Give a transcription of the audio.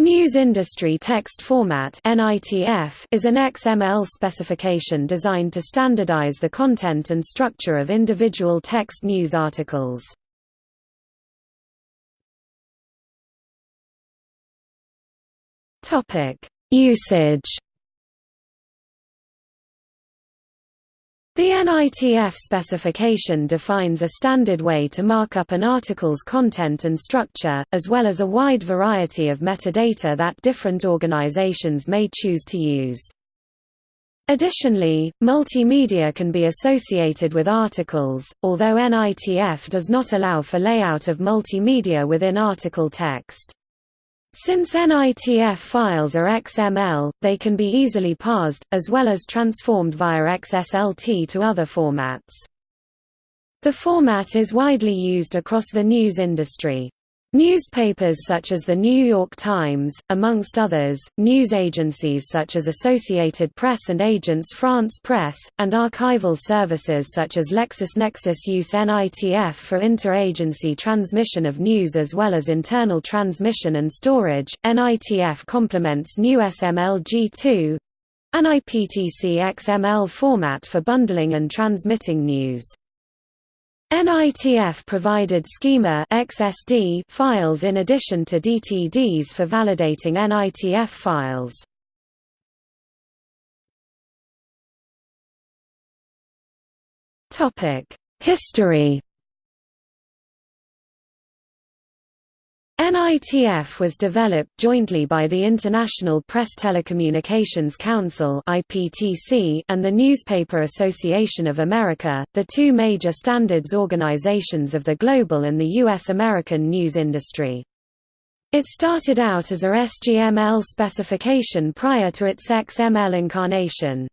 News Industry Text Format is an XML specification designed to standardize the content and structure of individual text news articles. Usage The NITF specification defines a standard way to mark up an article's content and structure, as well as a wide variety of metadata that different organizations may choose to use. Additionally, multimedia can be associated with articles, although NITF does not allow for layout of multimedia within article text. Since NITF files are XML, they can be easily parsed, as well as transformed via XSLT to other formats. The format is widely used across the news industry. Newspapers such as The New York Times, amongst others, news agencies such as Associated Press and Agence France Presse, and archival services such as LexisNexis use NITF for inter-agency transmission of news as well as internal transmission and storage. NITF complements NewsML-G2 an IPTC XML format for bundling and transmitting news. NITF provided schema XSD files in addition to DTDs for validating NITF files. History NITF was developed jointly by the International Press Telecommunications Council (IPTC) and the Newspaper Association of America, the two major standards organizations of the global and the US American news industry. It started out as a SGML specification prior to its XML incarnation.